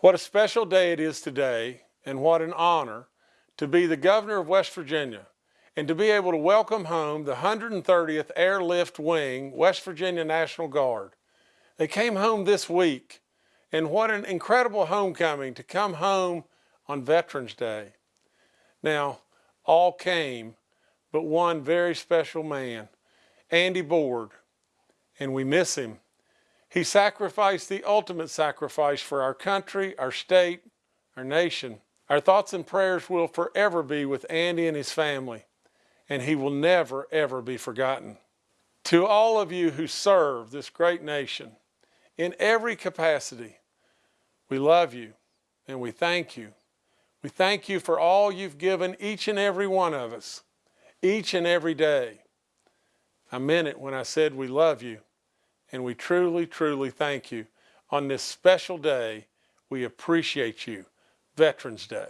What a special day it is today, and what an honor to be the governor of West Virginia and to be able to welcome home the 130th Airlift Wing West Virginia National Guard. They came home this week, and what an incredible homecoming to come home on Veterans Day. Now, all came, but one very special man, Andy Board, and we miss him. He sacrificed the ultimate sacrifice for our country, our state, our nation. Our thoughts and prayers will forever be with Andy and his family, and he will never, ever be forgotten. To all of you who serve this great nation in every capacity, we love you and we thank you. We thank you for all you've given each and every one of us, each and every day. I meant it when I said we love you and we truly, truly thank you. On this special day, we appreciate you, Veterans Day.